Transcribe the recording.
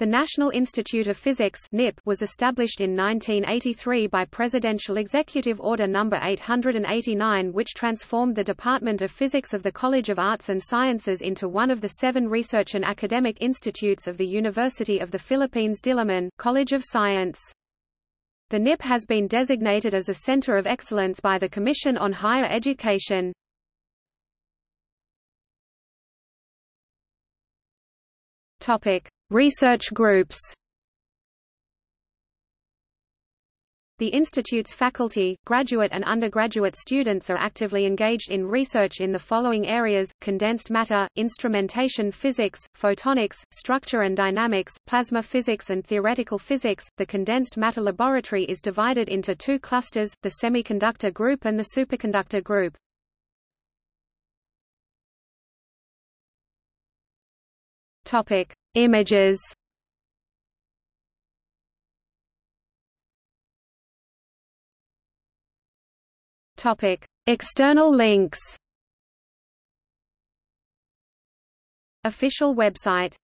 The National Institute of Physics (NIP) was established in 1983 by Presidential Executive Order No. 889 which transformed the Department of Physics of the College of Arts and Sciences into one of the seven research and academic institutes of the University of the Philippines Diliman, College of Science. The NIP has been designated as a Center of Excellence by the Commission on Higher Education. Topic: Research groups. The Institute's faculty, graduate and undergraduate students are actively engaged in research in the following areas, condensed matter, instrumentation physics, photonics, structure and dynamics, plasma physics and theoretical physics. The condensed matter laboratory is divided into two clusters, the semiconductor group and the superconductor group. Topic: Images. Topic: External links. Official website